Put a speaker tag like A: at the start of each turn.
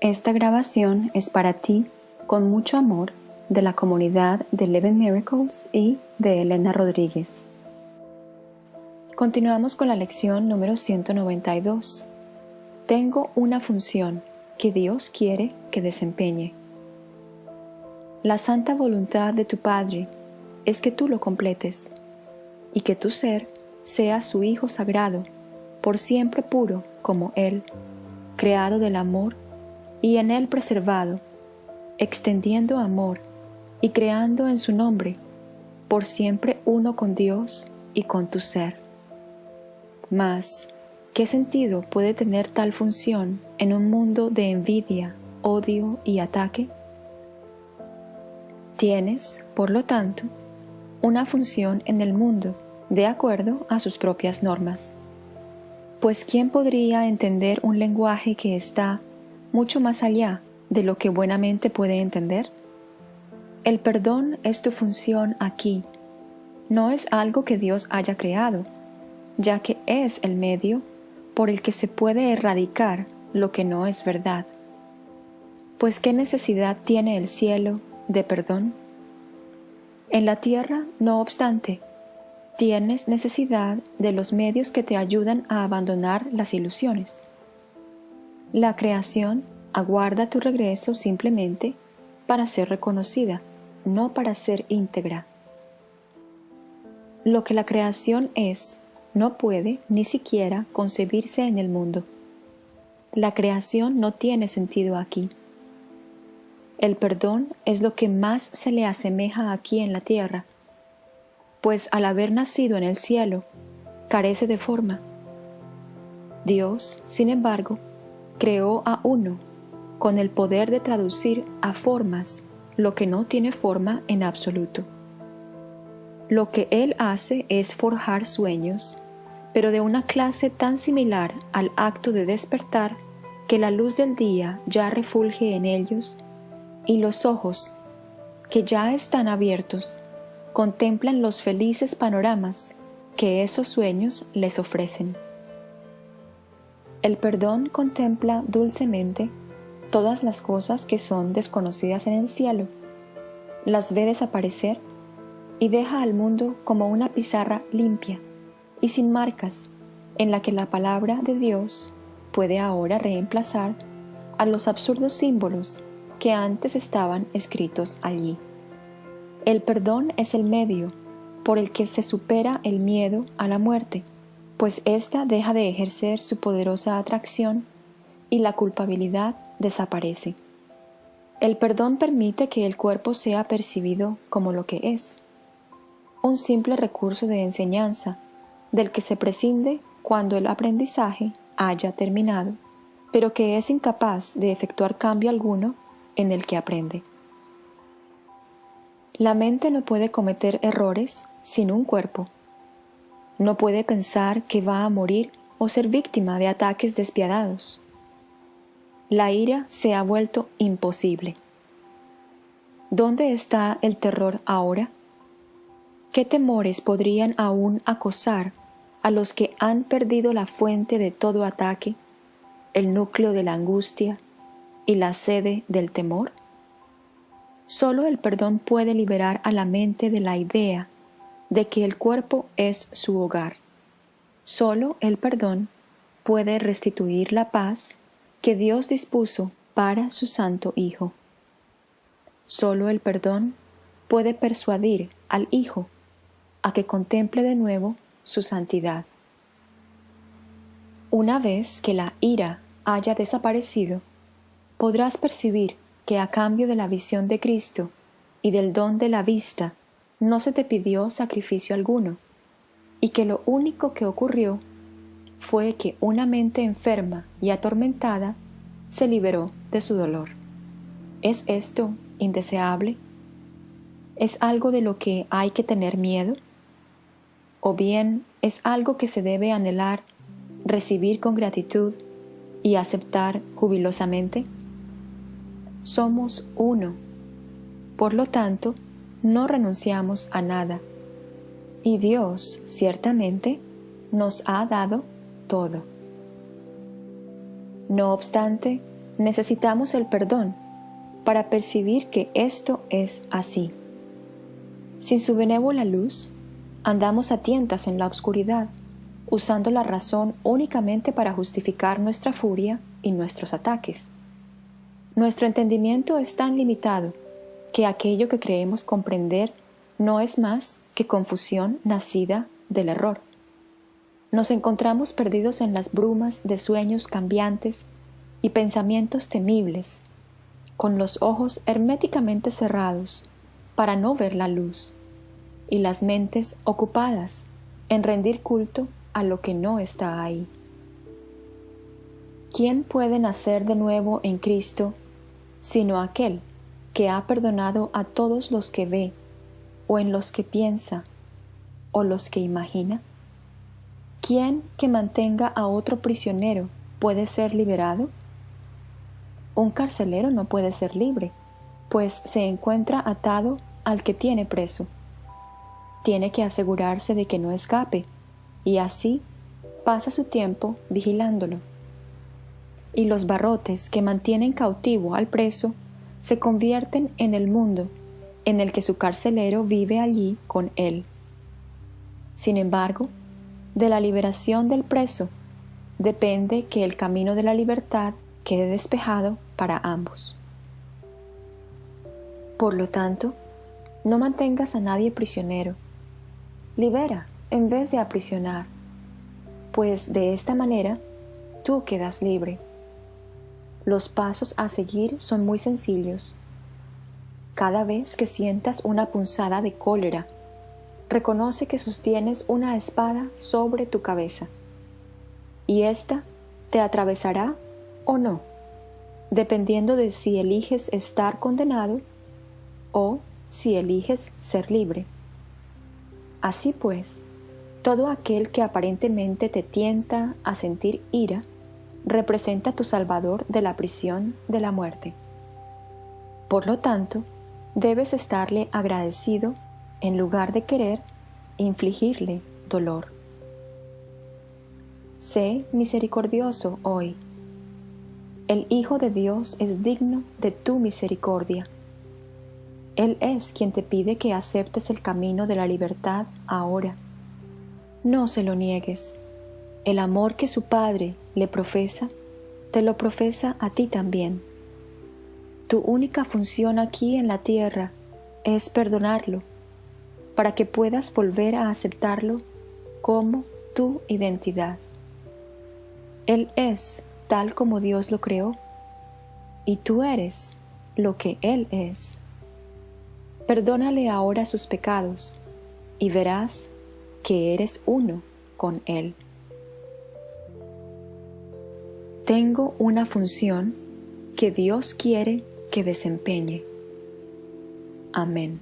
A: Esta grabación es para ti, con mucho amor, de la comunidad de Eleven Miracles y de Elena Rodríguez. Continuamos con la lección número 192. Tengo una función que Dios quiere que desempeñe. La santa voluntad de tu Padre es que tú lo completes y que tu ser sea su Hijo sagrado, por siempre puro como Él, creado del amor y en Él preservado, extendiendo amor y creando en su nombre, por siempre uno con Dios y con tu ser. Mas, ¿qué sentido puede tener tal función en un mundo de envidia, odio y ataque? Tienes, por lo tanto, una función en el mundo de acuerdo a sus propias normas. Pues ¿quién podría entender un lenguaje que está mucho más allá de lo que buenamente puede entender? El perdón es tu función aquí. No es algo que Dios haya creado, ya que es el medio por el que se puede erradicar lo que no es verdad. Pues ¿qué necesidad tiene el cielo de perdón? En la tierra, no obstante, tienes necesidad de los medios que te ayudan a abandonar las ilusiones. La creación aguarda tu regreso simplemente para ser reconocida, no para ser íntegra. Lo que la creación es no puede ni siquiera concebirse en el mundo. La creación no tiene sentido aquí. El perdón es lo que más se le asemeja aquí en la tierra, pues al haber nacido en el cielo, carece de forma. Dios, sin embargo, creó a uno con el poder de traducir a formas lo que no tiene forma en absoluto. Lo que Él hace es forjar sueños pero de una clase tan similar al acto de despertar que la luz del día ya refulge en ellos y los ojos, que ya están abiertos, contemplan los felices panoramas que esos sueños les ofrecen. El perdón contempla dulcemente todas las cosas que son desconocidas en el cielo, las ve desaparecer y deja al mundo como una pizarra limpia y sin marcas, en la que la palabra de Dios puede ahora reemplazar a los absurdos símbolos que antes estaban escritos allí. El perdón es el medio por el que se supera el miedo a la muerte, pues ésta deja de ejercer su poderosa atracción y la culpabilidad desaparece. El perdón permite que el cuerpo sea percibido como lo que es, un simple recurso de enseñanza del que se prescinde cuando el aprendizaje haya terminado, pero que es incapaz de efectuar cambio alguno en el que aprende. La mente no puede cometer errores sin un cuerpo. No puede pensar que va a morir o ser víctima de ataques despiadados. La ira se ha vuelto imposible. ¿Dónde está el terror ahora? ¿Qué temores podrían aún acosar a los que han perdido la fuente de todo ataque, el núcleo de la angustia y la sede del temor? Solo el perdón puede liberar a la mente de la idea de que el cuerpo es su hogar. Solo el perdón puede restituir la paz que Dios dispuso para su Santo Hijo. Solo el perdón puede persuadir al Hijo a que contemple de nuevo su santidad. Una vez que la ira haya desaparecido, podrás percibir que a cambio de la visión de Cristo y del don de la vista, no se te pidió sacrificio alguno, y que lo único que ocurrió fue que una mente enferma y atormentada se liberó de su dolor. ¿Es esto indeseable? ¿Es algo de lo que hay que tener miedo? o bien es algo que se debe anhelar, recibir con gratitud y aceptar jubilosamente? Somos uno. Por lo tanto, no renunciamos a nada. Y Dios, ciertamente, nos ha dado todo. No obstante, necesitamos el perdón para percibir que esto es así. Sin su benévola luz, andamos a tientas en la oscuridad, usando la razón únicamente para justificar nuestra furia y nuestros ataques. Nuestro entendimiento es tan limitado que aquello que creemos comprender no es más que confusión nacida del error. Nos encontramos perdidos en las brumas de sueños cambiantes y pensamientos temibles, con los ojos herméticamente cerrados para no ver la luz, y las mentes ocupadas en rendir culto a lo que no está ahí. ¿Quién puede nacer de nuevo en Cristo sino aquel que ha perdonado a todos los que ve, o en los que piensa, o los que imagina? ¿Quién que mantenga a otro prisionero puede ser liberado? Un carcelero no puede ser libre, pues se encuentra atado al que tiene preso. Tiene que asegurarse de que no escape, y así pasa su tiempo vigilándolo. Y los barrotes que mantienen cautivo al preso se convierten en el mundo en el que su carcelero vive allí con él. Sin embargo, de la liberación del preso depende que el camino de la libertad quede despejado para ambos. Por lo tanto, no mantengas a nadie prisionero. Libera en vez de aprisionar, pues de esta manera tú quedas libre. Los pasos a seguir son muy sencillos. Cada vez que sientas una punzada de cólera, reconoce que sostienes una espada sobre tu cabeza, y ésta te atravesará o no dependiendo de si eliges estar condenado o si eliges ser libre. Así pues, todo aquel que aparentemente te tienta a sentir ira, representa a tu Salvador de la prisión de la muerte. Por lo tanto, debes estarle agradecido en lugar de querer infligirle dolor. Sé misericordioso hoy el Hijo de Dios es digno de tu misericordia. Él es quien te pide que aceptes el camino de la libertad ahora. No se lo niegues. El amor que su Padre le profesa, te lo profesa a ti también. Tu única función aquí en la tierra es perdonarlo, para que puedas volver a aceptarlo como tu identidad. Él es tal como Dios lo creó, y tú eres lo que Él es. Perdónale ahora sus pecados, y verás que eres uno con Él. Tengo una función que Dios quiere que desempeñe. Amén.